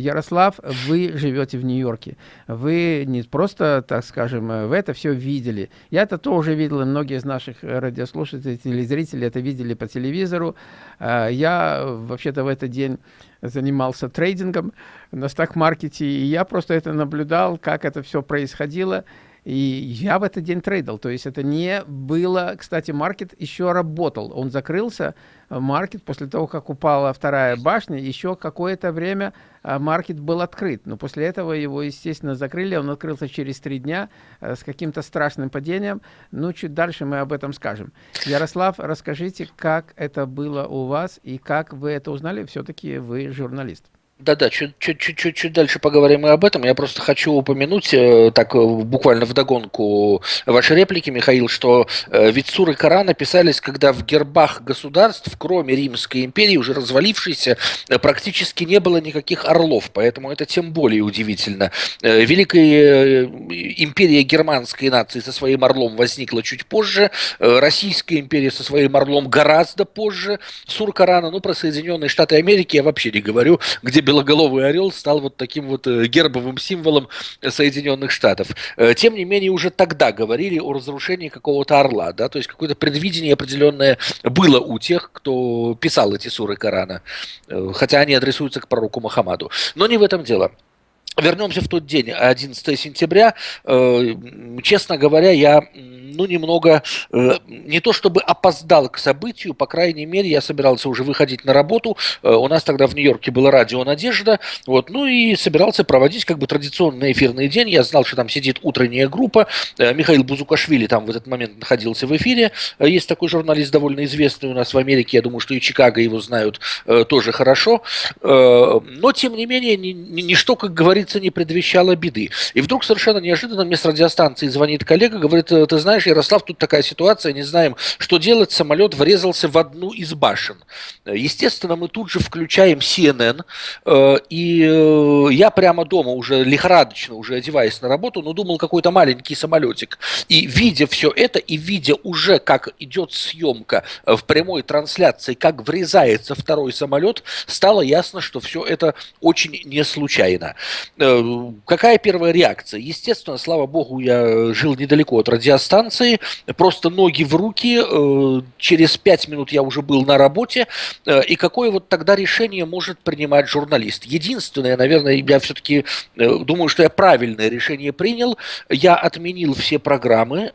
Ярослав, вы живете в Нью-Йорке. Вы не просто, так скажем, в это все видели. Я это тоже видел, и многие из наших радиослушателей, телезрителей это видели по телевизору. Я вообще-то в этот день занимался трейдингом на стак-маркете, и я просто это наблюдал, как это все происходило. И я в этот день трейдил. То есть это не было... Кстати, маркет еще работал. Он закрылся, э, маркет, после того, как упала вторая башня, еще какое-то время э, маркет был открыт. Но после этого его, естественно, закрыли. Он открылся через три дня э, с каким-то страшным падением. Ну, чуть дальше мы об этом скажем. Ярослав, расскажите, как это было у вас и как вы это узнали? Все-таки вы журналист. Да-да, чуть-чуть дальше поговорим и об этом. Я просто хочу упомянуть, э, так э, буквально вдогонку вашей реплики, Михаил, что э, ведь суры Корана писались, когда в гербах государств, кроме Римской империи, уже развалившейся, практически не было никаких орлов. Поэтому это тем более удивительно. Великая империя германской нации со своим орлом возникла чуть позже. Российская империя со своим орлом гораздо позже. Сур Корана, ну, про Соединенные Штаты Америки я вообще не говорю, где белоголовый орел стал вот таким вот э, гербовым символом Соединенных Штатов. Э, тем не менее, уже тогда говорили о разрушении какого-то орла, да, то есть какое-то предвидение определенное было у тех, кто писал эти суры Корана, э, хотя они адресуются к пророку Мухаммаду. Но не в этом дело. Вернемся в тот день, 11 сентября. Честно говоря, я ну, немного, э, не то чтобы опоздал к событию, по крайней мере, я собирался уже выходить на работу, э, у нас тогда в Нью-Йорке было радио «Надежда», вот, ну и собирался проводить как бы традиционный эфирный день, я знал, что там сидит утренняя группа, э, Михаил Бузукашвили там в этот момент находился в эфире, есть такой журналист довольно известный у нас в Америке, я думаю, что и Чикаго его знают тоже хорошо, но, тем не менее, ничто, как говорится, не предвещало беды. И вдруг совершенно неожиданно мне с радиостанции звонит коллега, говорит, ты знаешь, Ярослав, тут такая ситуация, не знаем, что делать, самолет врезался в одну из башен. Естественно, мы тут же включаем CNN, э, и э, я прямо дома уже лихорадочно, уже одеваясь на работу, но думал, какой-то маленький самолетик. И видя все это, и видя уже, как идет съемка э, в прямой трансляции, как врезается второй самолет, стало ясно, что все это очень не случайно. Какая первая реакция? Естественно, слава богу, я жил недалеко от радиостанции, станции, просто ноги в руки, э, через пять минут я уже был на работе, э, и какое вот тогда решение может принимать журналист? Единственное, наверное, я все-таки э, думаю, что я правильное решение принял, я отменил все программы,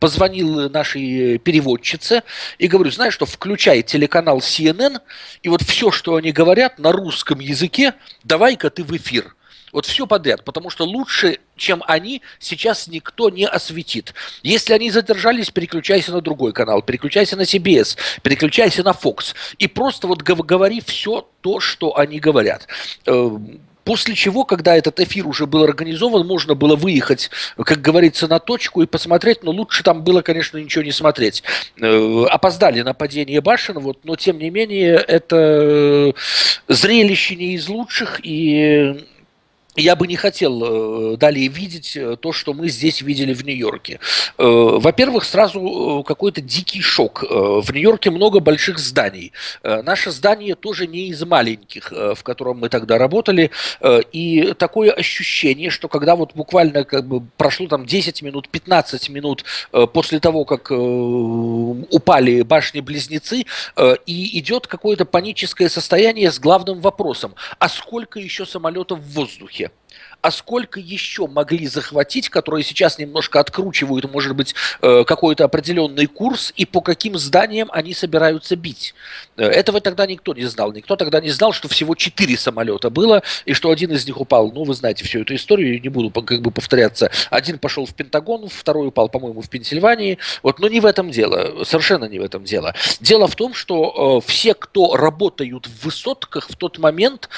позвонил нашей переводчице и говорю, знаешь что, включай телеканал CNN, и вот все, что они говорят на русском языке, давай-ка ты в эфир. Вот все подряд, потому что лучше, чем они, сейчас никто не осветит. Если они задержались, переключайся на другой канал, переключайся на CBS, переключайся на Fox. И просто вот говори все то, что они говорят. Эм, после чего, когда этот эфир уже был организован, можно было выехать, как говорится, на точку и посмотреть, но лучше там было, конечно, ничего не смотреть. Э, опоздали нападение башен, вот, но тем не менее это зрелище не из лучших, и я бы не хотел э, далее видеть э, то, что мы здесь видели в Нью-Йорке. Э, во-первых, сразу какой-то дикий шок. В Нью-Йорке много больших зданий. Наше здание тоже не из маленьких, в котором мы тогда работали. И такое ощущение, что когда вот буквально как бы прошло там 10 минут, 15 минут после того, как упали башни-близнецы, и идет какое-то паническое состояние с главным вопросом, а сколько еще самолетов в воздухе? А сколько еще могли захватить, которые сейчас немножко откручивают, может быть, э, какой-то определенный курс, и по каким зданиям они собираются бить. Э, этого тогда никто не знал. Никто тогда не знал, что всего четыре самолета было, и что один из них упал. Ну, вы знаете всю эту историю, не буду как бы повторяться. Один пошел в Пентагон, второй упал, по-моему, в Пенсильвании. Вот, но не в этом дело, совершенно не в этом дело. Дело в том, что э, все, кто работают в высотках в тот момент,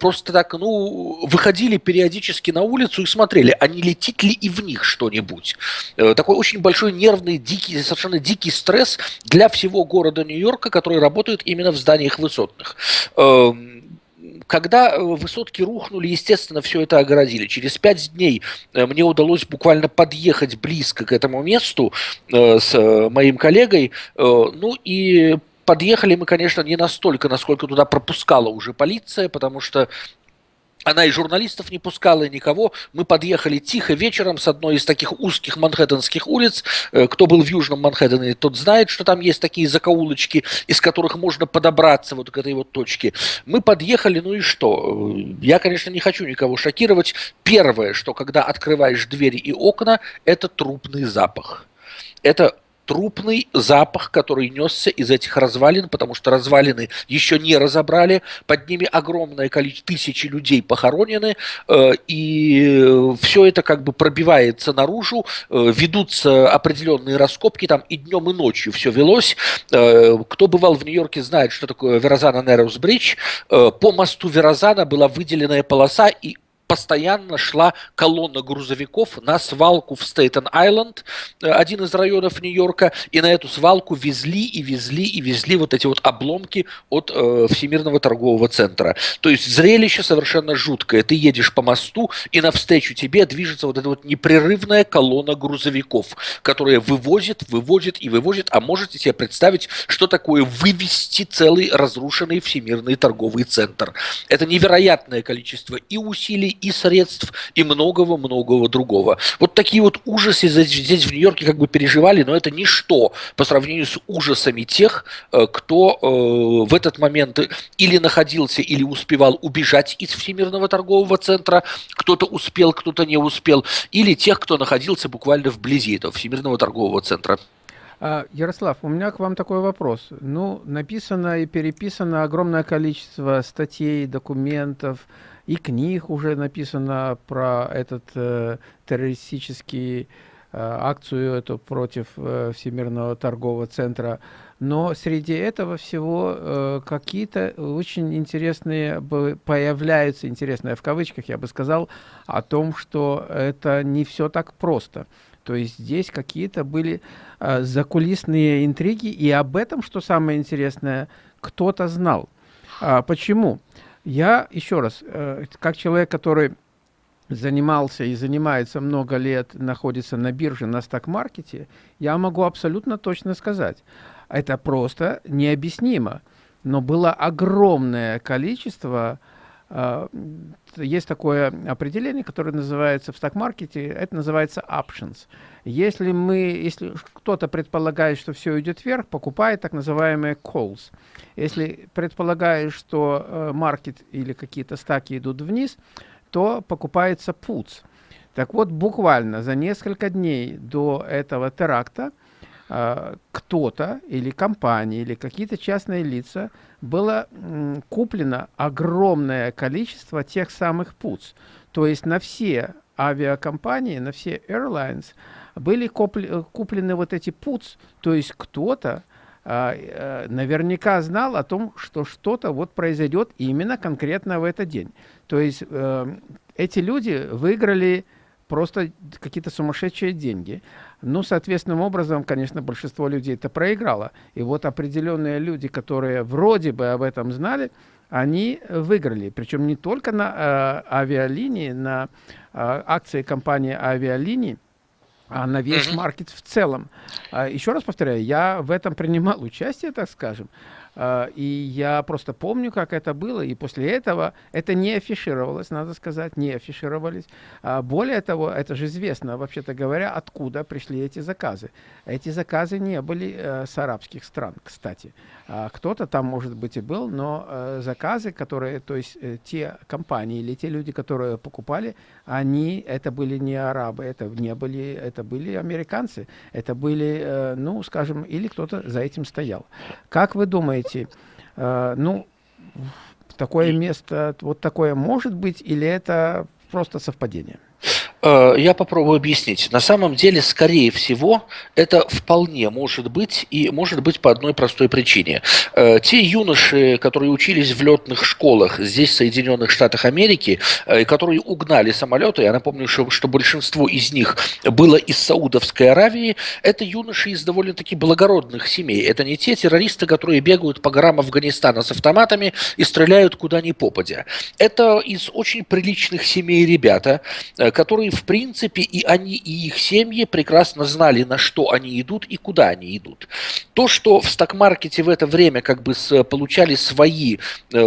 просто так, ну, выходили периодически периодически на улицу и смотрели, а не летит ли и в них что-нибудь. Э, такой очень большой нервный, дикий, совершенно дикий стресс для всего города Нью-Йорка, который работает именно в зданиях высотных эм, когда э, высотки рухнули, естественно, все это огородили. Через пять дней э, мне удалось буквально подъехать близко к этому месту с моим коллегой. Ну и подъехали мы, конечно, не настолько, насколько туда пропускала уже полиция, потому что она и журналистов не пускала, и никого. Мы подъехали тихо вечером с одной из таких узких манхэттенских улиц. Э, кто был в Южном Манхэттене, тот знает, что там есть такие закоулочки, из которых можно подобраться вот к этой вот точке. Мы подъехали, ну и что? Э, я, конечно, не хочу никого шокировать. Первое, что когда открываешь двери и окна, это трупный запах. Это трупный запах, который несся из этих развалин, потому что развалины еще не разобрали, под ними огромное количество, тысячи людей похоронены, э, и все это как бы пробивается наружу, э, ведутся определенные раскопки, там и днем, и ночью все велось. Э, кто бывал в Нью-Йорке, знает, что такое Верозана Нерус Бридж. По мосту Верозана была выделенная полоса, и постоянно шла колонна грузовиков на свалку в Стейтен-Айленд, э, один из районов Нью-Йорка, и на эту свалку везли и везли и везли вот эти вот обломки от э, Всемирного торгового центра. То есть зрелище совершенно жуткое. Ты едешь по мосту, и навстречу тебе движется вот эта вот непрерывная колонна грузовиков, которая вывозит, вывозит и вывозит. А можете себе представить, что такое вывести целый разрушенный Всемирный торговый центр? Это невероятное количество и усилий, и средств, и многого-многого другого. Вот такие вот ужасы здесь в Нью-Йорке как бы переживали, но это ничто по сравнению с ужасами тех, э, кто э, в этот момент или находился, или успевал убежать из Всемирного торгового центра, кто-то успел, кто-то не успел, или тех, кто находился буквально вблизи этого Всемирного торгового центра. А, Ярослав, у меня к вам такой вопрос. Ну, написано и переписано огромное количество статей, документов, и книг уже написано про этот э, террористический э, акцию эту против э, Всемирного торгового центра. Но среди этого всего э, какие-то очень интересные появляются, интересные в кавычках, я бы сказал, о том, что это не все так просто. То есть здесь какие-то были э, закулисные интриги, и об этом, что самое интересное, кто-то знал. А, почему? Я, еще раз, э, как человек, который занимался и занимается много лет, находится на бирже, на сток-маркете, я могу абсолютно точно сказать, это просто необъяснимо. Но было огромное количество есть такое определение, которое называется в сток-маркете, это называется options. Если мы, если кто-то предполагает, что все идет вверх, покупает так называемые calls. Если предполагает, что uh, маркет или какие-то стаки идут вниз, то покупается puts. Так вот, буквально за несколько дней до этого теракта э, кто-то или компания или какие-то частные лица было куплено огромное количество тех самых puts. То есть на все авиакомпании, на все airlines были куплены вот эти puts. То есть кто-то э, наверняка знал о том, что что-то вот произойдет именно конкретно в этот день. То есть э, эти люди выиграли просто какие-то сумасшедшие деньги. Ну, соответственным образом, конечно, большинство людей это проиграло. И вот определенные люди, которые вроде бы об этом знали, они выиграли. Причем не только на э, авиалинии, на э, акции компании авиалиний, а на весь маркет в целом. А, еще раз повторяю, я в этом принимал участие, так скажем. А, и я просто помню, как это было, и после этого это не афишировалось, надо сказать, не афишировались. А, более того, это же известно, вообще-то говоря, откуда пришли эти заказы. Эти заказы не были э, с арабских стран, кстати. А, кто-то там, может быть, и был, но э, заказы, которые, то есть э, те компании или те люди, которые покупали, они, это были не арабы, это не были, это были американцы, это были, ну, скажем, или кто-то за этим стоял. Как вы думаете, думаете, э, ну, такое место, вот такое может быть, или это просто совпадение? Э, я попробую объяснить. На самом деле, скорее всего, это вполне может быть, и может быть по одной простой причине. Э, те юноши, которые учились в летных школах здесь, в Соединенных Штатах Америки, э, которые угнали самолеты, я напомню, что, что большинство из них было из Саудовской Аравии, это юноши из довольно-таки благородных семей. Это не те террористы, которые бегают по горам Афганистана с автоматами и стреляют куда ни попадя. Это из очень приличных семей ребята, которые в принципе, и они, и их семьи прекрасно знали, на что они идут и куда они идут. То, что в сток-маркете в это время как бы с, получали свои, э,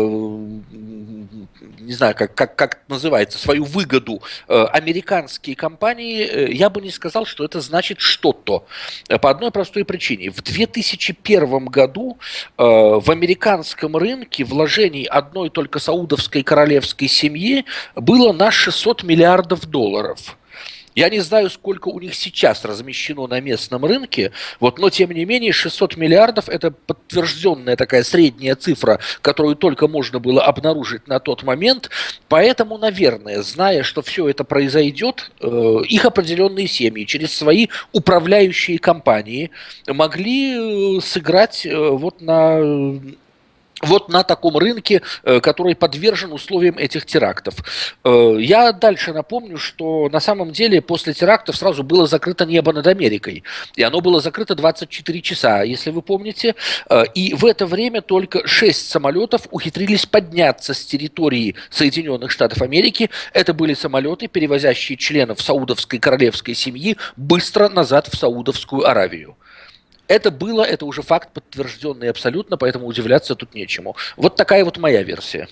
не знаю, как, как, как называется, свою выгоду э, американские компании, э, я бы не сказал, что это значит что-то. По одной простой причине. В 2001 году э, в американском рынке вложений одной только саудовской королевской семьи было на 600 миллиардов долларов. Я не знаю, сколько у них сейчас размещено на местном рынке, вот, но тем не менее 600 миллиардов – это подтвержденная такая средняя цифра, которую только можно было обнаружить на тот момент. Поэтому, наверное, зная, что все это произойдет, э, их определенные семьи через свои управляющие компании могли э, сыграть э, вот на вот на таком рынке, э, который подвержен условиям этих терактов. Э, я дальше напомню, что на самом деле после терактов сразу было закрыто небо над Америкой. И оно было закрыто 24 часа, если вы помните. Э, и в это время только 6 самолетов ухитрились подняться с территории Соединенных Штатов Америки. Это были самолеты, перевозящие членов саудовской королевской семьи быстро назад в Саудовскую Аравию. Это было, это уже факт подтвержденный абсолютно, поэтому удивляться тут нечему. Вот такая вот моя версия.